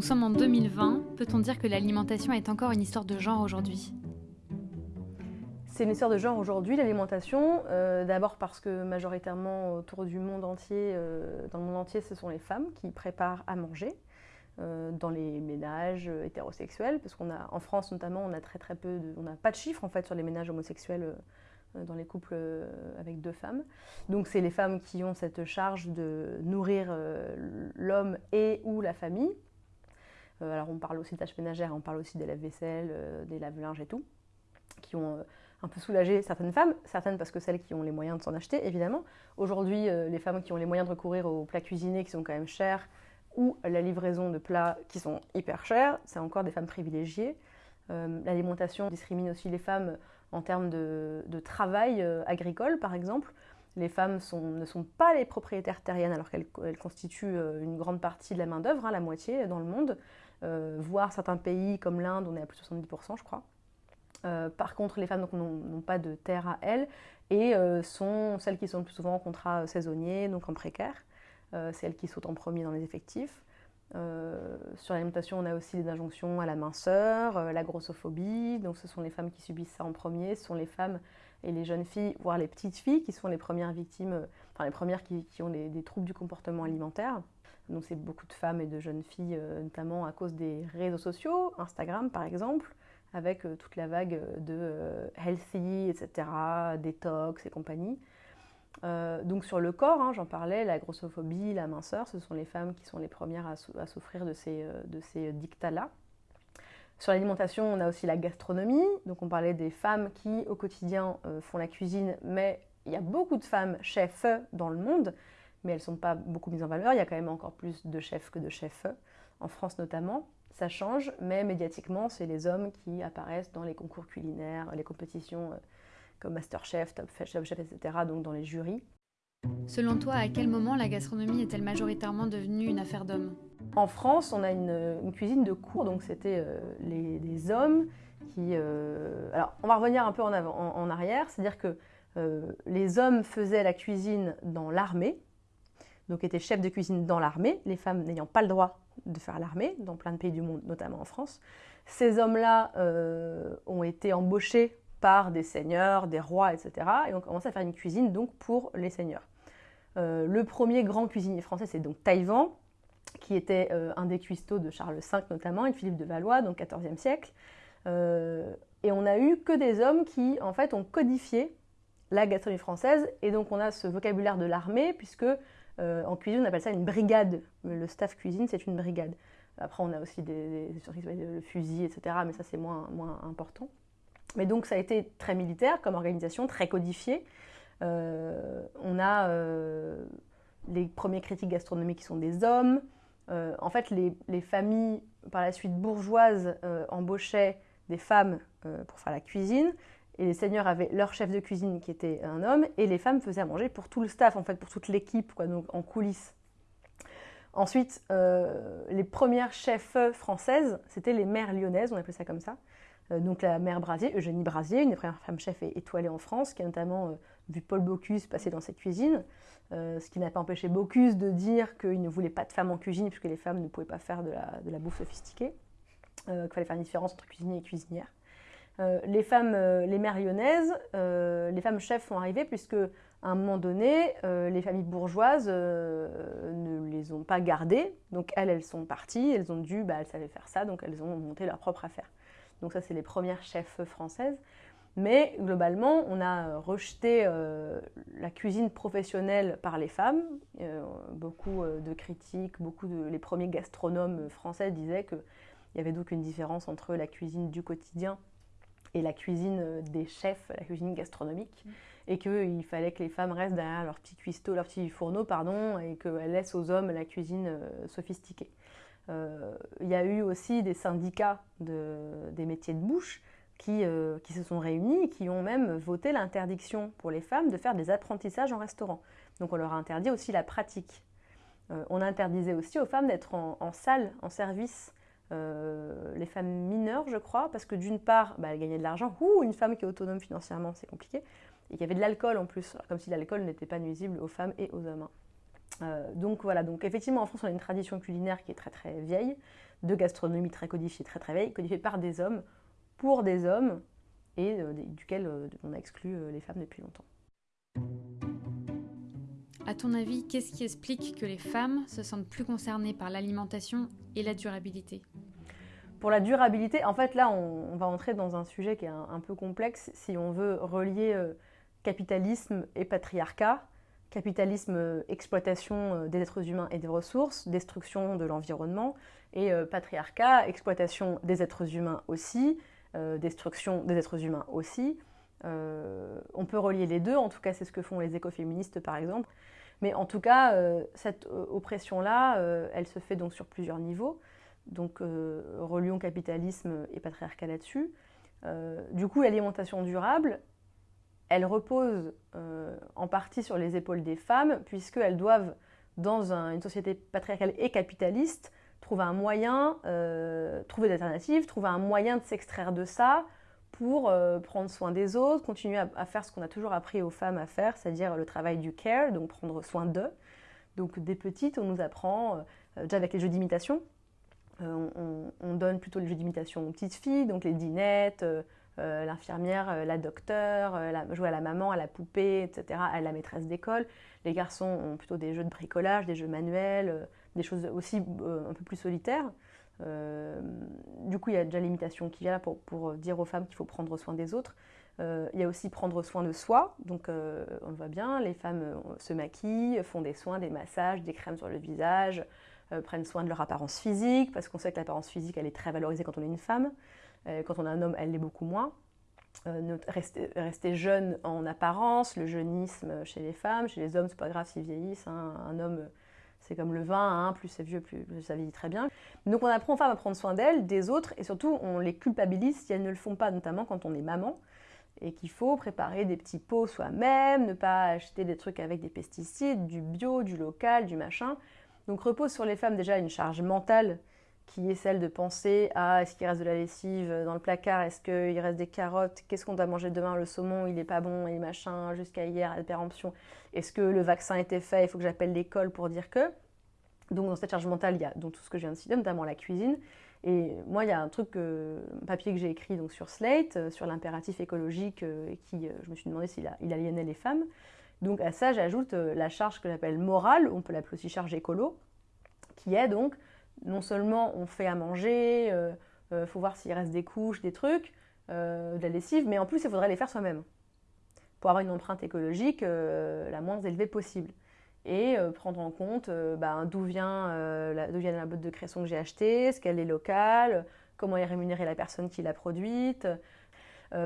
Nous sommes en 2020. Peut-on dire que l'alimentation est encore une histoire de genre aujourd'hui? C'est une histoire de genre aujourd'hui, l'alimentation. Euh, d'abord parce que majoritairement autour du monde entier, euh, dans le monde entier, ce sont les femmes qui préparent à manger euh, dans les ménages hétérosexuels, parce qu'on a, en France notamment, on a très très peu, on n'a pas de chiffres en fait sur les ménages homosexuels dans les couples avec deux femmes. Donc c'est les femmes qui ont cette charge de nourrir l'homme et ou la famille. Alors on parle aussi de tâches ménagères, on parle aussi des lave-vaisselle, des lave-linges et tout, qui ont un peu soulager certaines femmes, certaines parce que celles qui ont les moyens de s'en acheter, évidemment. Aujourd'hui, euh, les femmes qui ont les moyens de recourir aux plats cuisinés qui sont quand même chers, ou la livraison de plats qui sont hyper chers, c'est encore des femmes privilégiées. Euh, l'alimentation discrimine aussi les femmes en termes de, travail euh, agricole, par exemple. Les femmes ne sont pas les propriétaires terriennes alors qu'elles constituent une grande partie de la main-d'œuvre, hein, la moitié dans le monde, voire certains pays comme l'Inde, on est à plus de 70%, je crois. Euh, par contre, les femmes n'ont pas de terre à elles et euh, sont celles qui sont le plus souvent en contrat saisonnier, donc en précaire. Euh, c'est elles qui sautent en premier dans les effectifs. sur l'alimentation, on a aussi des injonctions à la minceur, la grossophobie. Donc, ce sont les femmes qui subissent ça en premier. Ce sont les femmes et les jeunes filles, voire les petites filles, qui sont les premières victimes, enfin les premières qui, ont des, troubles du comportement alimentaire. Donc, c'est beaucoup de femmes et de jeunes filles, notamment à cause des réseaux sociaux, Instagram par exemple, avec euh, toute la vague de euh, healthy, etc., détox et compagnie. Euh, donc sur le corps, hein, j'en parlais, la grossophobie, la minceur, ce sont les femmes qui sont les premières à, souffrir de ces, de ces dictats-là. Sur l'alimentation, on a aussi la gastronomie. Donc on parlait des femmes qui au quotidien font la cuisine, mais il y a beaucoup de femmes chefs dans le monde, mais elles ne sont pas beaucoup mises en valeur. Il y a quand même encore plus de chefs que de chefs, en France notamment ça change, mais médiatiquement, c'est les hommes qui apparaissent dans les concours culinaires, les compétitions euh, comme Masterchef, Top Chef, etc., donc dans les jurys. Selon toi, à quel moment la gastronomie est-elle majoritairement devenue une affaire d'hommes? En France, on a une, cuisine de cour, donc c'était euh, les, hommes qui... Euh, alors, on va revenir un peu en, avant, en arrière, c'est-à-dire que les hommes faisaient la cuisine dans l'armée, donc étaient chefs de cuisine dans l'armée, les femmes n'ayant pas le droit de faire l'armée, dans plein de pays du monde, notamment en France. Ces hommes-là euh, ont été embauchés par des seigneurs, des rois, etc. Et ont commencé à faire une cuisine donc pour les seigneurs. Euh, le premier grand cuisinier français, c'est donc Taïwan, qui était euh, un des cuistots de Charles V notamment, et de Philippe de Valois, donc XIVe siècle. et on n'a eu que des hommes qui, en fait, ont codifié la gastronomie française. Et donc, on a ce vocabulaire de l'armée, puisque euh, en cuisine, on appelle ça une brigade. Le staff cuisine, c'est une brigade. Après, on a aussi des, le fusil, etc. Mais ça, c'est moins, moins important. Mais donc, ça a été très militaire comme organisation, très codifié. Euh, on a euh, les premiers critiques gastronomiques qui sont des hommes. en fait, les, les, familles, par la suite bourgeoises, embauchaient des femmes pour faire la cuisine. Et les seigneurs avaient leur chef de cuisine qui était un homme, et les femmes faisaient à manger pour tout le staff, en fait, pour toute l'équipe, donc en coulisses. Ensuite, euh, les premières chefs françaises, c'était les mères lyonnaises, on appelait ça comme ça. Euh, donc la mère Brasier, Eugénie Brasier, une des premières femmes chefs étoilées en France, qui a notamment euh, vu Paul Bocuse passer dans cette cuisine, ce qui n'a pas empêché Bocuse de dire qu'il ne voulait pas de femmes en cuisine, puisque les femmes ne pouvaient pas faire de la, de la bouffe sophistiquée, qu'il fallait faire une différence entre cuisinier et cuisinière. Euh, les femmes, euh, les mères lyonnaises, euh, les femmes chefs sont arrivées puisque à un moment donné, les familles bourgeoises ne les ont pas gardées. Donc elles, elles sont parties, elles ont dû, bah, elles savaient faire ça, donc elles ont monté leur propre affaire. Donc ça, c'est les premières chefs françaises. Mais globalement, on a rejeté la cuisine professionnelle par les femmes. beaucoup de critiques, beaucoup de les premiers gastronomes français disaient qu'il y avait donc une différence entre la cuisine du quotidien et la cuisine euh, des chefs, la cuisine gastronomique, mm. et qu'il fallait que les femmes restent derrière leur petit cuistot, leur petit fourneau, pardon, et qu'elles laissent aux hommes la cuisine euh, sophistiquée. Euh, il y a eu aussi des syndicats de, des métiers de bouche qui, qui, se sont réunis et qui ont même voté l'interdiction pour les femmes de faire des apprentissages en restaurant. Donc on leur a interdit aussi la pratique. on interdisait aussi aux femmes d'être en, en, salle, en service, euh, les femmes mineures, je crois, parce que d'une part, bah, elles gagnaient de l'argent. Une femme qui est autonome financièrement, c'est compliqué. Et qu'il y avait de l'alcool en plus, comme si l'alcool n'était pas nuisible aux femmes et aux hommes. Hein. Euh, donc voilà, donc effectivement en France on a une tradition culinaire qui est très très vieille. de gastronomie très codifiée, très très vieille, codifiée par des hommes, pour des hommes, et duquel on a exclu les femmes depuis longtemps. À ton avis, qu'est-ce qui explique que les femmes se sentent plus concernées par l'alimentation et la durabilité? Pour la durabilité, en fait là on, va entrer dans un sujet qui est un, peu complexe si on veut relier euh, capitalisme et patriarcat. Capitalisme, euh, exploitation euh, des êtres humains et des ressources, destruction de l'environnement, et patriarcat, exploitation des êtres humains aussi, destruction des êtres humains aussi. on peut relier les deux, en tout cas c'est ce que font les écoféministes par exemple. Mais en tout cas, euh, cette euh, oppression-là, euh, elle se fait donc sur plusieurs niveaux. Donc, relions capitalisme et patriarcat là-dessus. du coup, l'alimentation durable, elle repose en partie sur les épaules des femmes, puisqu'elles doivent, dans une société patriarcale et capitaliste, trouver un moyen, trouver des alternatives, trouver un moyen de s'extraire de ça, pour euh, prendre soin des autres, continuer à, faire ce qu'on a toujours appris aux femmes à faire, c'est-à-dire le travail du care, donc prendre soin d'eux. Donc des petites, on nous apprend, euh, déjà avec les jeux d'imitation, euh, on, donne plutôt les jeux d'imitation aux petites filles, donc les dinettes, l'infirmière, la docteur, jouer à la maman, à la poupée, etc., à la maîtresse d'école. Les garçons ont plutôt des jeux de bricolage, des jeux manuels, des choses aussi un peu plus solitaires. Euh, du coup, il y a déjà l'imitation qui vient là pour, dire aux femmes qu'il faut prendre soin des autres. Euh, il y a aussi prendre soin de soi. Donc, euh, on le voit bien, les femmes se maquillent, font des soins, des massages, des crèmes sur le visage, prennent soin de leur apparence physique, parce qu'on sait que l'apparence physique, elle est très valorisée quand on est une femme. quand on est un homme, elle l'est beaucoup moins. Rester, jeune en apparence, le jeunisme chez les femmes, chez les hommes, c'est pas grave s'ils vieillissent. Hein. Un homme c'est comme le vin, hein, plus c'est vieux, plus, ça vieillit très bien. Donc on apprend aux femmes à prendre soin d'elles, des autres, et surtout on les culpabilise si elles ne le font pas, notamment quand on est maman, et qu'il faut préparer des petits pots soi-même, ne pas acheter des trucs avec des pesticides, du bio, du local, du machin. Donc repose sur les femmes déjà une charge mentale qui est celle de penser à est-ce qu'il reste de la lessive dans le placard, est-ce qu'il reste des carottes, qu'est-ce qu'on doit manger demain, le saumon il est pas bon et machin, jusqu'à hier, la péremption, est-ce que le vaccin était fait, il faut que j'appelle l'école pour dire que. Donc dans cette charge mentale, il y a donc, tout ce que je viens de citer, notamment la cuisine. Et moi, il y a un truc, un papier que j'ai écrit donc, sur Slate, euh, sur l'impératif écologique, euh, et qui, euh, je me suis demandé s'il il aliénait les femmes. Donc à ça, j'ajoute la charge que j'appelle morale, on peut l'appeler aussi charge écolo, qui est donc non seulement on fait à manger, il euh, euh, faut voir s'il reste des couches, des trucs, euh, de la lessive, mais en plus il faudrait les faire soi-même pour avoir une empreinte écologique la moins élevée possible. Et prendre en compte ben, d'où vient, la, botte de cresson que j'ai achetée, est-ce qu'elle est locale, comment est rémunérée la personne qui l'a produite,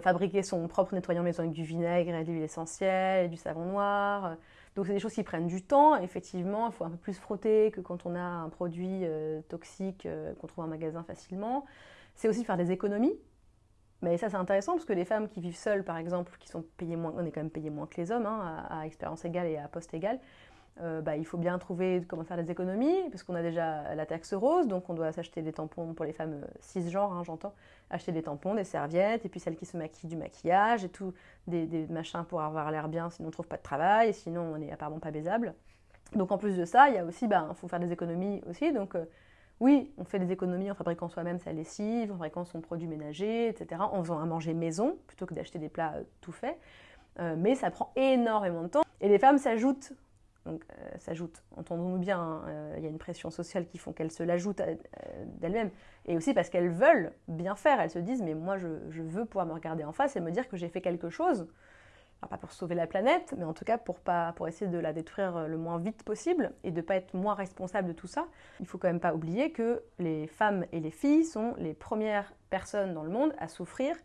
fabriquer son propre nettoyant maison avec du vinaigre et de l'huile essentielle et du savon noir, donc c'est des choses qui prennent du temps. Effectivement, il faut un peu plus frotter que quand on a un produit euh, toxique euh, qu'on trouve en magasin facilement. C'est aussi faire des économies. Mais ça c'est intéressant parce que les femmes qui vivent seules, par exemple, qui sont payées moins, on est quand même payé moins que les hommes, hein, à, expérience égale et à poste égal, euh, bah, il faut bien trouver comment faire des économies, parce qu'on a déjà la taxe rose, donc on doit s'acheter des tampons pour les femmes euh, cisgenres, hein, j'entends, acheter des tampons, des serviettes, et puis celles qui se maquillent du maquillage, et tout, des, machins pour avoir l'air bien, sinon on ne trouve pas de travail, et sinon on n'est apparemment pas baisable. Donc en plus de ça, il y a aussi, il bah, faut faire des économies aussi, donc euh, oui, on fait des économies en fabriquant soi-même sa lessive, en fabriquant son produit ménager, etc., en faisant à manger maison, plutôt que d'acheter des plats tout faits. mais ça prend énormément de temps. Et les femmes s'ajoutent donc euh, s'ajoute. Entendons-nous bien, hein, euh, il y a une pression sociale qui font qu'elles se l'ajoutent euh, d'elles-mêmes. Et aussi parce qu'elles veulent bien faire. Elles se disent, mais moi je, veux pouvoir me regarder en face et me dire que j'ai fait quelque chose. pas pour sauver la planète, mais en tout cas pour, pas, pour essayer de la détruire le moins vite possible et de ne pas être moins responsable de tout ça. Il faut quand même pas oublier que les femmes et les filles sont les premières personnes dans le monde à souffrir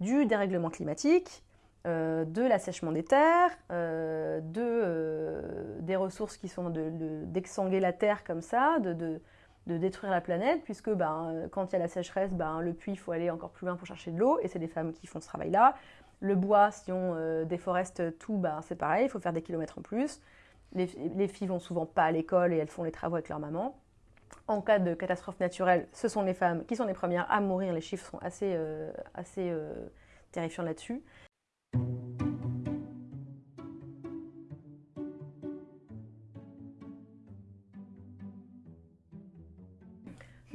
du dérèglement climatique, euh, de l'assèchement des terres, euh, de, euh, des ressources qui sont d'exsanguer de, la terre comme ça, de, détruire la planète, puisque ben, quand il y a la sécheresse, ben, le puits, il faut aller encore plus loin pour chercher de l'eau, et c'est des femmes qui font ce travail-là. Le bois, si on déforeste tout, ben, c'est pareil, il faut faire des kilomètres en plus. Les, les filles vont souvent pas à l'école et elles font les travaux avec leur maman. En cas de catastrophe naturelle, ce sont les femmes qui sont les premières à mourir. Les chiffres sont assez, assez terrifiants là-dessus.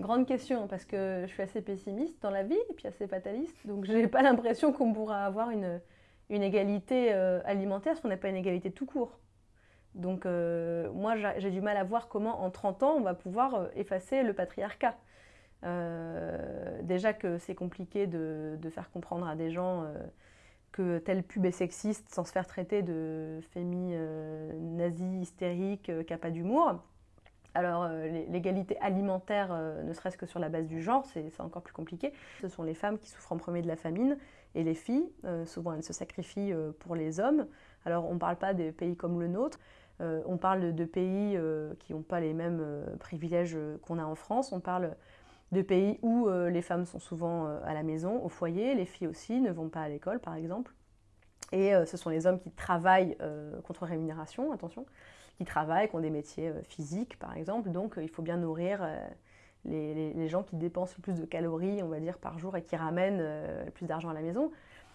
Grande question, parce que je suis assez pessimiste dans la vie et puis assez fataliste. Donc, je n'ai pas l'impression qu'on pourra avoir une, égalité euh, alimentaire, parce qu'on n'a pas une égalité tout court. Donc, euh, moi, j'ai du mal à voir comment, en 30 ans, on va pouvoir euh, effacer le patriarcat. déjà que c'est compliqué de, de, faire comprendre à des gens que telle pub est sexiste sans se faire traiter de fémi nazi hystérique qui n'a pas d'humour. Alors, euh, l'égalité alimentaire, euh, ne serait-ce que sur la base du genre, c'est encore plus compliqué. Ce sont les femmes qui souffrent en premier de la famine et les filles. Euh, souvent, elles se sacrifient pour les hommes. Alors, on ne parle pas des pays comme le nôtre. on parle de pays qui n'ont pas les mêmes privilèges qu'on a en France. On parle de pays où les femmes sont souvent à la maison, au foyer. Les filles aussi ne vont pas à l'école, par exemple. Et ce sont les hommes qui travaillent contre rémunération, attention qui travaillent, qui ont des métiers euh, physiques, par exemple. Donc, euh, il faut bien nourrir euh, les, gens qui dépensent le plus de calories, on va dire, par jour et qui ramènent le plus d'argent à la maison.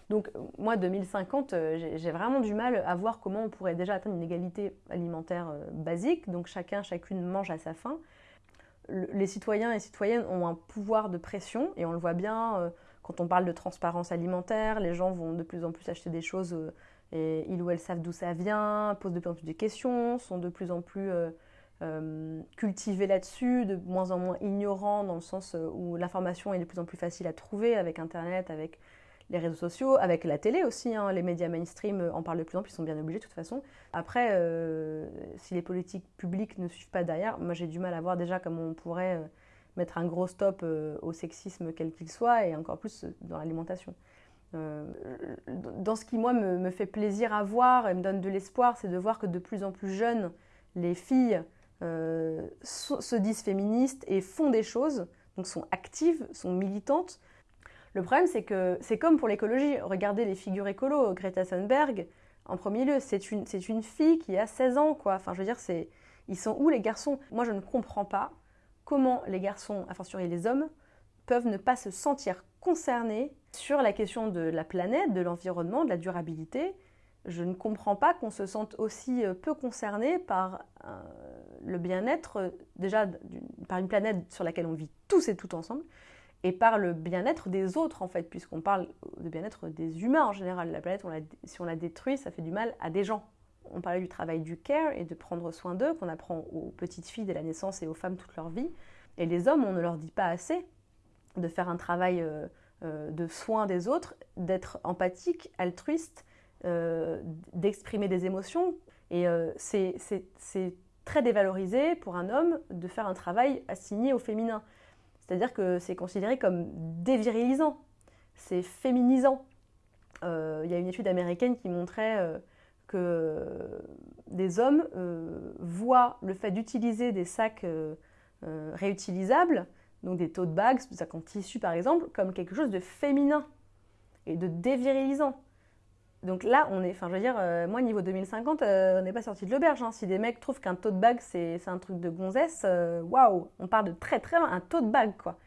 Donc, moi, 2050, j'ai vraiment du mal à voir comment on pourrait déjà atteindre une égalité alimentaire basique. Donc, chacun, chacune mange à sa faim. Les citoyens et citoyennes ont un pouvoir de pression, et on le voit bien quand on parle de transparence alimentaire. Les gens vont de plus en plus acheter des choses et ils ou elles savent d'où ça vient, posent de plus en plus de questions, sont de plus en plus euh, euh, cultivés là-dessus, de moins en moins ignorants dans le sens euh, où l'information est de plus en plus facile à trouver avec Internet, avec les réseaux sociaux, avec la télé aussi. Hein. les médias mainstream en parlent de plus en plus, ils sont bien obligés de toute façon. Après, si les politiques publiques ne suivent pas derrière, moi j'ai du mal à voir déjà comment on pourrait mettre un gros stop au sexisme quel qu'il soit et encore plus dans l'alimentation. Euh, dans ce qui, moi, me, fait plaisir à voir et me donne de l'espoir, c'est de voir que de plus en plus jeunes, les filles euh, se disent féministes et font des choses, donc sont actives, sont militantes. Le problème, c'est que c'est comme pour l'écologie. Regardez les figures écolo. Greta Thunberg, en premier lieu, c'est une, une fille qui a 16 ans, quoi. Enfin, je veux dire, ils sont où les garçons? Moi, je ne comprends pas comment les garçons, à fortiori les hommes, peuvent ne pas se sentir concernés sur la question de la planète, de l'environnement, de la durabilité. Je ne comprends pas qu'on se sente aussi euh, peu concerné par euh, le bien-être, euh, déjà par une planète sur laquelle on vit tous et tout ensemble, et par le bien-être des autres en fait, puisqu'on parle de bien-être des humains en général. La planète, si on la détruit, ça fait du mal à des gens. On parlait du travail du care et de prendre soin d'eux, qu'on apprend aux petites filles dès la naissance et aux femmes toute leur vie. Et les hommes, on ne leur dit pas assez de faire un travail de soin des autres, d'être empathique, altruiste, euh, d'exprimer des émotions. Et euh, c'est très dévalorisé pour un homme de faire un travail assigné au féminin. C'est-à-dire que c'est considéré comme dévirilisant, c'est féminisant. Il y a une étude américaine qui montrait que des hommes voient le fait d'utiliser des sacs réutilisables donc des tote bags, sacs en tissu par exemple, comme quelque chose de féminin et de dévirilisant. Donc là, on est, enfin je veux dire, euh, moi niveau 2050, euh, on n'est pas sorti de l'auberge. Hein. Si des mecs trouvent qu'un tote bag c'est un truc de gonzesse, euh, waouh, on part de très très loin, un tote bag quoi.